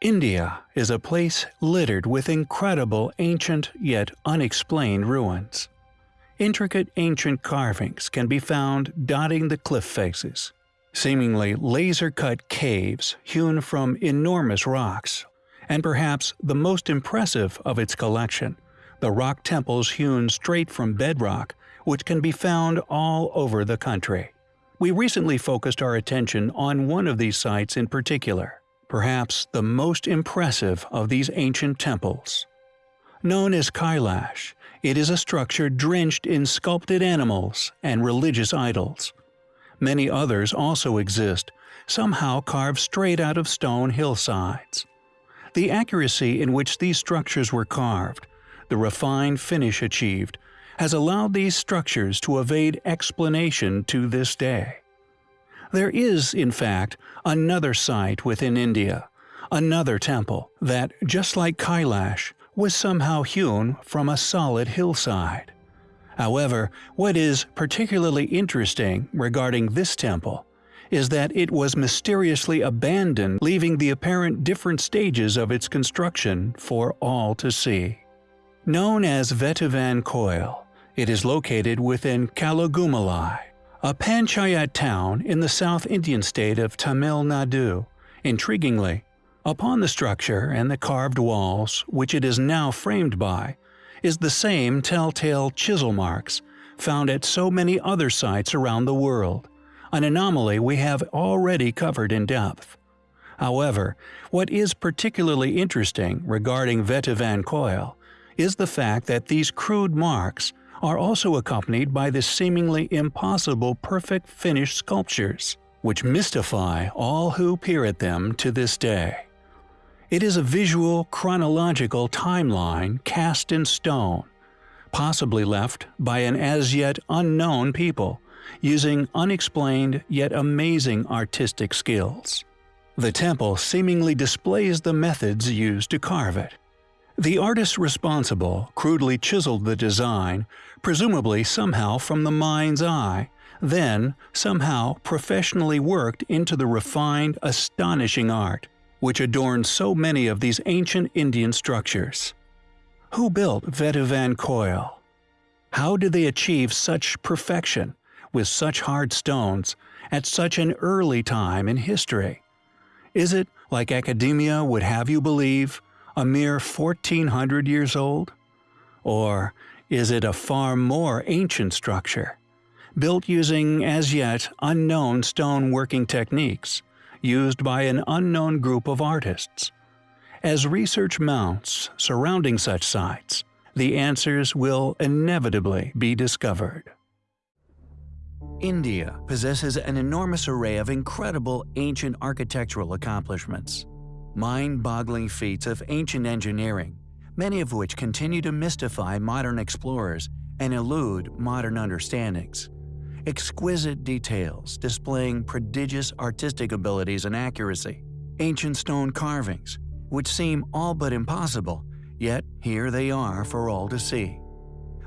India is a place littered with incredible ancient yet unexplained ruins. Intricate ancient carvings can be found dotting the cliff faces. Seemingly laser-cut caves hewn from enormous rocks, and perhaps the most impressive of its collection, the rock temples hewn straight from bedrock which can be found all over the country. We recently focused our attention on one of these sites in particular perhaps the most impressive of these ancient temples. Known as Kailash, it is a structure drenched in sculpted animals and religious idols. Many others also exist, somehow carved straight out of stone hillsides. The accuracy in which these structures were carved, the refined finish achieved, has allowed these structures to evade explanation to this day. There is, in fact, another site within India, another temple, that, just like Kailash, was somehow hewn from a solid hillside. However, what is particularly interesting regarding this temple is that it was mysteriously abandoned leaving the apparent different stages of its construction for all to see. Known as Vetivan Koil, it is located within Kalagumalai, a panchayat town in the South Indian state of Tamil Nadu. Intriguingly, upon the structure and the carved walls, which it is now framed by, is the same telltale chisel marks found at so many other sites around the world, an anomaly we have already covered in depth. However, what is particularly interesting regarding Vetivan Koil is the fact that these crude marks are also accompanied by the seemingly impossible perfect finished sculptures, which mystify all who peer at them to this day. It is a visual, chronological timeline cast in stone, possibly left by an as yet unknown people, using unexplained yet amazing artistic skills. The temple seemingly displays the methods used to carve it. The artist responsible crudely chiseled the design, presumably somehow from the mind's eye, then somehow professionally worked into the refined, astonishing art, which adorns so many of these ancient Indian structures. Who built Vetivan Koil? How did they achieve such perfection, with such hard stones, at such an early time in history? Is it, like academia would have you believe, a mere 1400 years old? Or is it a far more ancient structure, built using as yet unknown stone working techniques, used by an unknown group of artists? As research mounts surrounding such sites, the answers will inevitably be discovered. India possesses an enormous array of incredible ancient architectural accomplishments mind-boggling feats of ancient engineering, many of which continue to mystify modern explorers and elude modern understandings. Exquisite details displaying prodigious artistic abilities and accuracy. Ancient stone carvings, which seem all but impossible, yet here they are for all to see.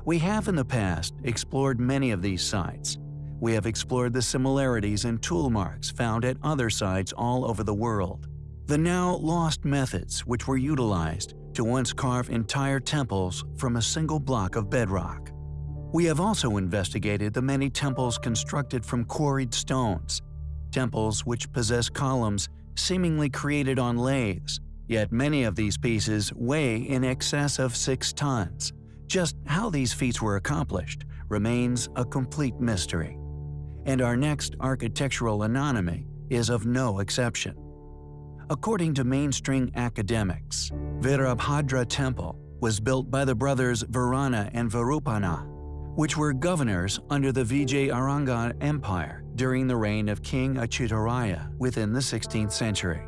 We have in the past explored many of these sites. We have explored the similarities and tool marks found at other sites all over the world. The now lost methods which were utilized to once carve entire temples from a single block of bedrock. We have also investigated the many temples constructed from quarried stones, temples which possess columns seemingly created on lathes, yet many of these pieces weigh in excess of 6 tons. Just how these feats were accomplished remains a complete mystery. And our next architectural anomaly is of no exception. According to mainstream academics, Virabhadra Temple was built by the brothers Varana and Virupana, which were governors under the Vijayanagara Empire during the reign of King Achyutaraya within the 16th century.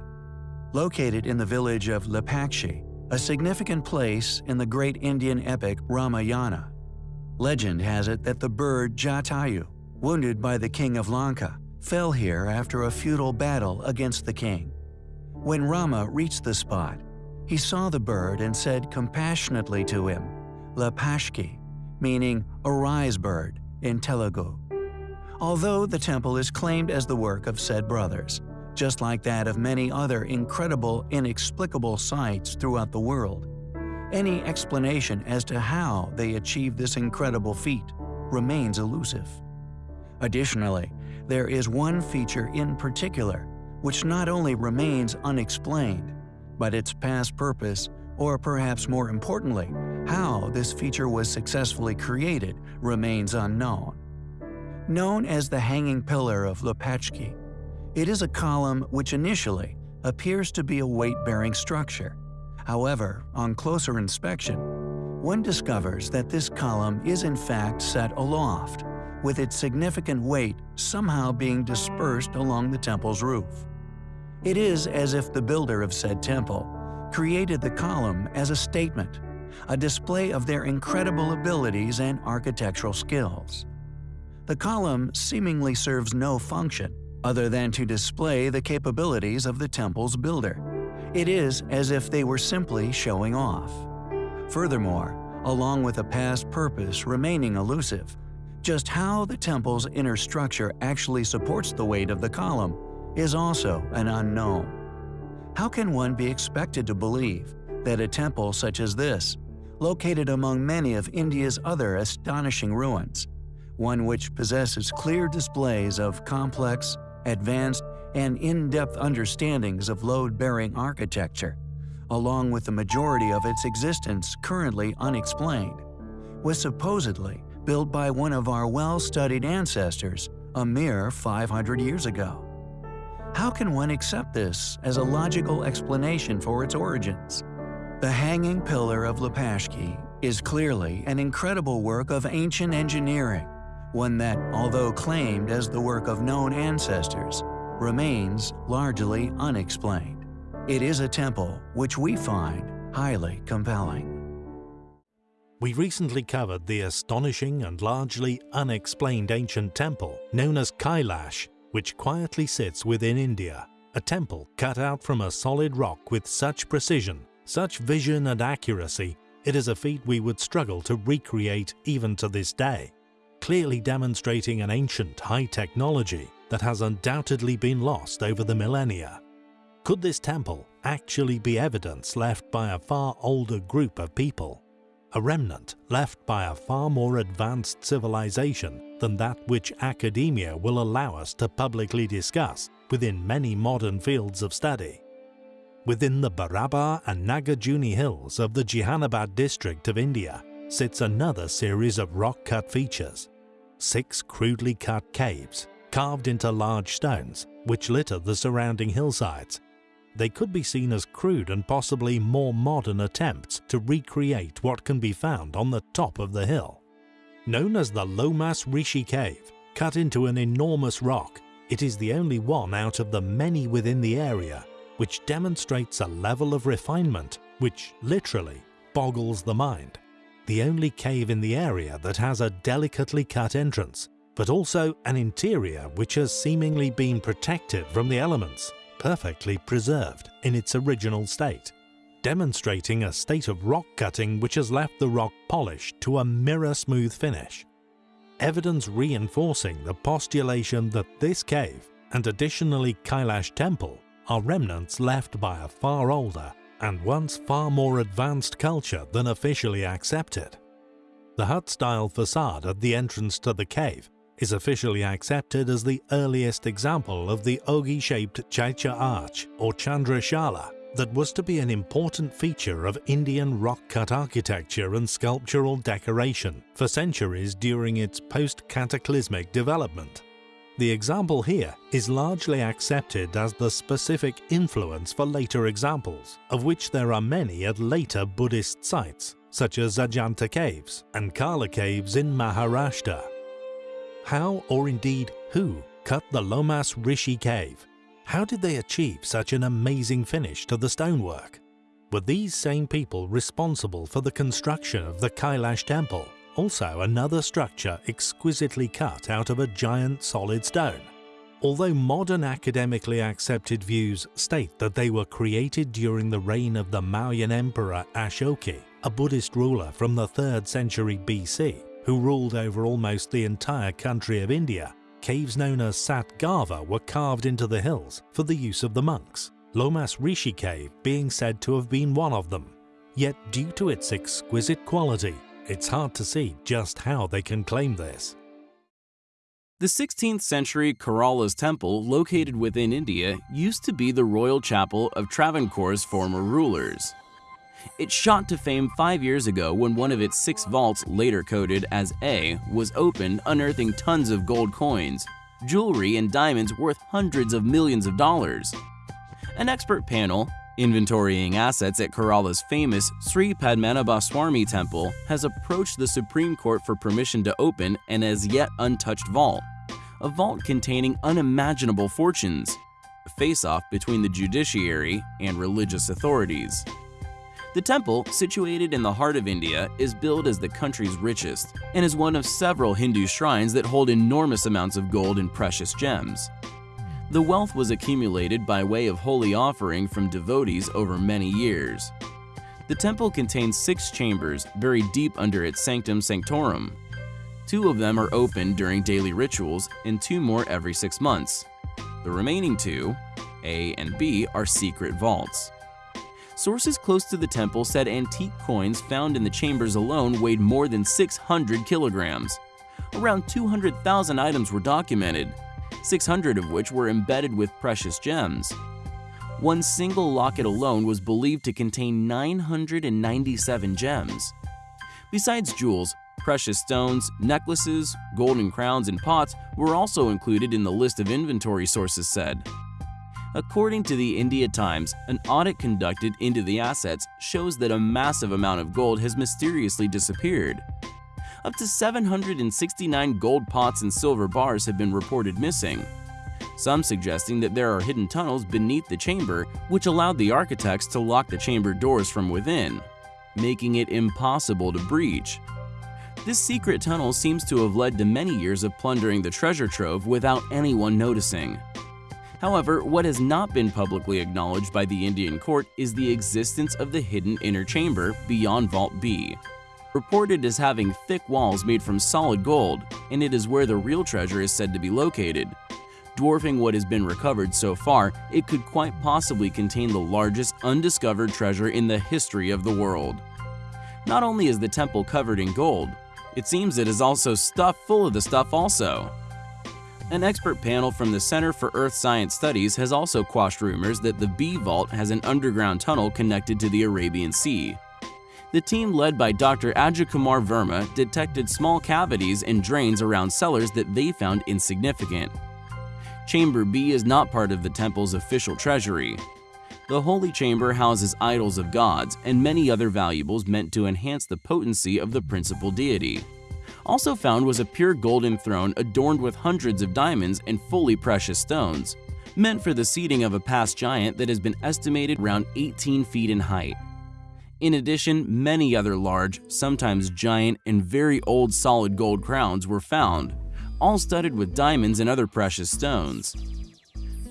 Located in the village of Lepakshi, a significant place in the great Indian epic Ramayana. Legend has it that the bird Jatayu, wounded by the king of Lanka, fell here after a futile battle against the king. When Rama reached the spot, he saw the bird and said compassionately to him, Lapashki, meaning arise bird in Telugu. Although the temple is claimed as the work of said brothers, just like that of many other incredible, inexplicable sites throughout the world. Any explanation as to how they achieved this incredible feat remains elusive. Additionally, there is one feature in particular which not only remains unexplained, but its past purpose, or perhaps more importantly, how this feature was successfully created, remains unknown. Known as the Hanging Pillar of Lopashki, it is a column which initially appears to be a weight-bearing structure. However, on closer inspection, one discovers that this column is in fact set aloft, with its significant weight somehow being dispersed along the temple's roof. It is as if the builder of said temple created the column as a statement, a display of their incredible abilities and architectural skills. The column seemingly serves no function other than to display the capabilities of the temple's builder. It is as if they were simply showing off. Furthermore, along with a past purpose remaining elusive, just how the temple's inner structure actually supports the weight of the column is also an unknown. How can one be expected to believe that a temple such as this, located among many of India's other astonishing ruins, one which possesses clear displays of complex, advanced, and in-depth understandings of load-bearing architecture, along with the majority of its existence currently unexplained, was supposedly built by one of our well-studied ancestors a mere 500 years ago. How can one accept this as a logical explanation for its origins? The Hanging Pillar of Lopashki is clearly an incredible work of ancient engineering, one that, although claimed as the work of known ancestors, remains largely unexplained. It is a temple which we find highly compelling. We recently covered the astonishing and largely unexplained ancient temple known as Kailash, which quietly sits within India, a temple cut out from a solid rock with such precision, such vision and accuracy, it is a feat we would struggle to recreate even to this day, clearly demonstrating an ancient high technology that has undoubtedly been lost over the millennia. Could this temple actually be evidence left by a far older group of people? A remnant left by a far more advanced civilization than that which academia will allow us to publicly discuss within many modern fields of study. Within the Barabar and Nagarjuni hills of the Jehanabad district of India sits another series of rock-cut features. Six crudely cut caves carved into large stones which litter the surrounding hillsides. They could be seen as crude and possibly more modern attempts to recreate what can be found on the top of the hill. Known as the Lomas Rishi Cave, cut into an enormous rock, it is the only one out of the many within the area which demonstrates a level of refinement which literally boggles the mind. The only cave in the area that has a delicately cut entrance but also an interior which has seemingly been protected from the elements, perfectly preserved in its original state, demonstrating a state of rock cutting which has left the rock polished to a mirror-smooth finish. Evidence reinforcing the postulation that this cave, and additionally Kailash Temple, are remnants left by a far older and once far more advanced culture than officially accepted. The hut-style facade at the entrance to the cave is officially accepted as the earliest example of the ogee-shaped Chaitya arch or Chandrashala that was to be an important feature of Indian rock-cut architecture and sculptural decoration for centuries during its post-cataclysmic development. The example here is largely accepted as the specific influence for later examples, of which there are many at later Buddhist sites, such as Ajanta Caves and Karla Caves in Maharashtra how or indeed who cut the Lomas Rishi cave? How did they achieve such an amazing finish to the stonework? Were these same people responsible for the construction of the Kailash temple, also another structure exquisitely cut out of a giant solid stone? Although modern academically accepted views state that they were created during the reign of the Mauryan Emperor Ashoka, a Buddhist ruler from the 3rd century BC, who ruled over almost the entire country of India, caves known as Satgava were carved into the hills for the use of the monks, Lomas Rishi cave being said to have been one of them. Yet due to its exquisite quality, it's hard to see just how they can claim this. The 16th century Kerala's temple, located within India, used to be the royal chapel of Travancore's former rulers. It shot to fame five years ago when one of its six vaults, later coded as A, was opened, unearthing tons of gold coins, jewelry, and diamonds worth hundreds of millions of dollars. An expert panel, inventorying assets at Kerala's famous Sri Padmanabhaswamy temple, has approached the Supreme Court for permission to open an as yet untouched vault. A vault containing unimaginable fortunes, a face-off between the judiciary and religious authorities. The temple, situated in the heart of India, is billed as the country's richest and is one of several Hindu shrines that hold enormous amounts of gold and precious gems. The wealth was accumulated by way of holy offering from devotees over many years. The temple contains six chambers buried deep under its sanctum sanctorum. Two of them are open during daily rituals and two more every six months. The remaining two, A and B, are secret vaults. Sources close to the temple said antique coins found in the chambers alone weighed more than 600 kilograms. Around 200,000 items were documented, 600 of which were embedded with precious gems. One single locket alone was believed to contain 997 gems. Besides jewels, precious stones, necklaces, golden crowns, and pots were also included in the list of inventory sources said. According to the India Times, an audit conducted into the assets shows that a massive amount of gold has mysteriously disappeared. Up to 769 gold pots and silver bars have been reported missing, some suggesting that there are hidden tunnels beneath the chamber which allowed the architects to lock the chamber doors from within, making it impossible to breach. This secret tunnel seems to have led to many years of plundering the treasure trove without anyone noticing. However, what has not been publicly acknowledged by the Indian court is the existence of the hidden inner chamber beyond Vault B. Reported as having thick walls made from solid gold, and it is where the real treasure is said to be located. Dwarfing what has been recovered so far, it could quite possibly contain the largest undiscovered treasure in the history of the world. Not only is the temple covered in gold, it seems it is also stuffed full of the stuff also. An expert panel from the Center for Earth Science Studies has also quashed rumors that the B Vault has an underground tunnel connected to the Arabian Sea. The team led by Dr. Ajakumar Verma detected small cavities and drains around cellars that they found insignificant. Chamber B is not part of the temple's official treasury. The Holy Chamber houses idols of gods and many other valuables meant to enhance the potency of the principal deity. Also found was a pure golden throne adorned with hundreds of diamonds and fully precious stones, meant for the seating of a past giant that has been estimated around 18 feet in height. In addition, many other large, sometimes giant, and very old solid gold crowns were found, all studded with diamonds and other precious stones.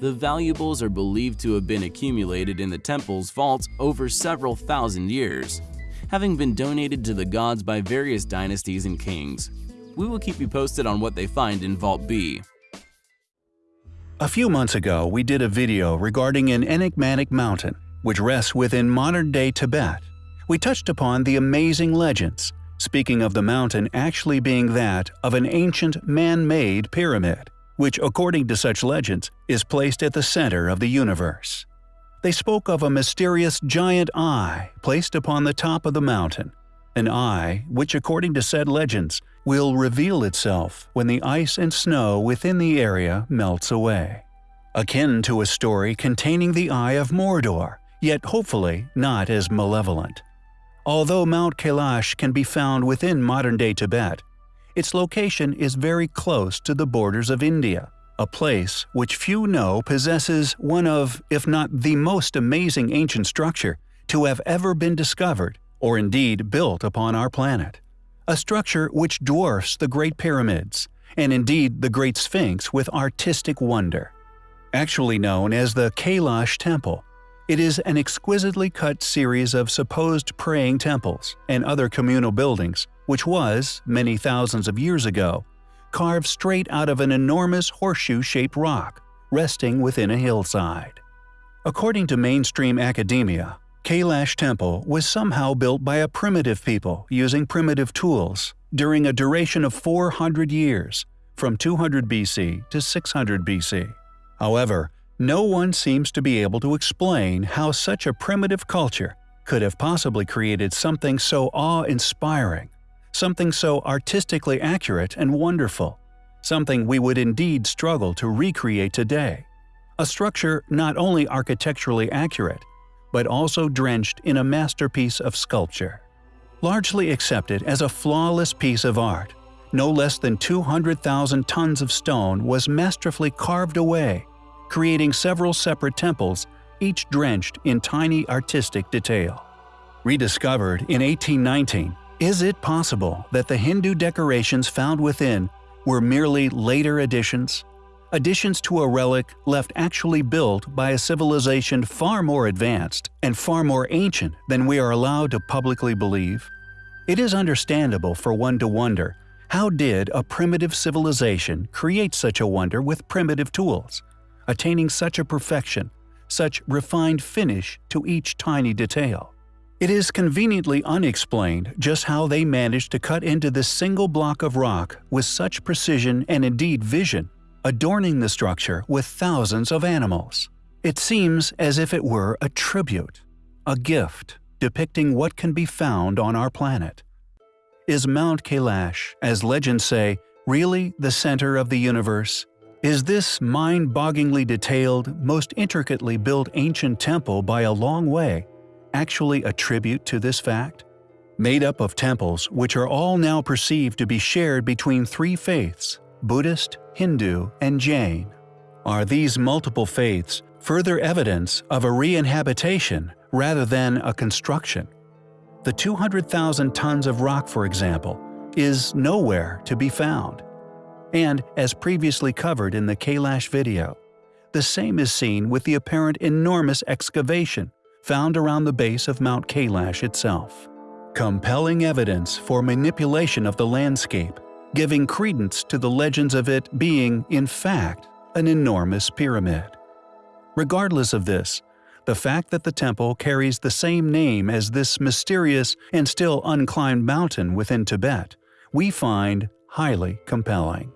The valuables are believed to have been accumulated in the temple's vaults over several thousand years, having been donated to the gods by various dynasties and kings. We will keep you posted on what they find in Vault B. A few months ago, we did a video regarding an enigmatic mountain, which rests within modern-day Tibet. We touched upon the amazing legends, speaking of the mountain actually being that of an ancient man-made pyramid, which according to such legends is placed at the center of the universe. They spoke of a mysterious giant eye placed upon the top of the mountain, an eye which according to said legends will reveal itself when the ice and snow within the area melts away. Akin to a story containing the Eye of Mordor, yet hopefully not as malevolent. Although Mount Kailash can be found within modern-day Tibet, its location is very close to the borders of India, a place which few know possesses one of, if not the most amazing ancient structure to have ever been discovered or indeed built upon our planet. A structure which dwarfs the Great Pyramids, and indeed the Great Sphinx with artistic wonder. Actually known as the Kailash Temple, it is an exquisitely cut series of supposed praying temples and other communal buildings which was, many thousands of years ago, carved straight out of an enormous horseshoe-shaped rock, resting within a hillside. According to mainstream academia, Kailash Temple was somehow built by a primitive people using primitive tools during a duration of 400 years, from 200 BC to 600 BC. However, no one seems to be able to explain how such a primitive culture could have possibly created something so awe-inspiring, something so artistically accurate and wonderful, something we would indeed struggle to recreate today. A structure not only architecturally accurate, but also drenched in a masterpiece of sculpture. Largely accepted as a flawless piece of art, no less than 200,000 tons of stone was masterfully carved away, creating several separate temples, each drenched in tiny artistic detail. Rediscovered in 1819, is it possible that the Hindu decorations found within were merely later additions? Additions to a relic left actually built by a civilization far more advanced and far more ancient than we are allowed to publicly believe? It is understandable for one to wonder how did a primitive civilization create such a wonder with primitive tools, attaining such a perfection, such refined finish to each tiny detail? It is conveniently unexplained just how they managed to cut into this single block of rock with such precision and indeed vision, adorning the structure with thousands of animals. It seems as if it were a tribute, a gift, depicting what can be found on our planet. Is Mount Kailash, as legends say, really the center of the universe? Is this mind-bogglingly detailed, most intricately built ancient temple by a long way actually a tribute to this fact? Made up of temples which are all now perceived to be shared between three faiths Buddhist, Hindu, and Jain. Are these multiple faiths further evidence of a re-inhabitation rather than a construction? The 200,000 tons of rock, for example, is nowhere to be found. And, as previously covered in the Kailash video, the same is seen with the apparent enormous excavation found around the base of Mount Kailash itself. Compelling evidence for manipulation of the landscape, giving credence to the legends of it being, in fact, an enormous pyramid. Regardless of this, the fact that the temple carries the same name as this mysterious and still unclimbed mountain within Tibet, we find highly compelling.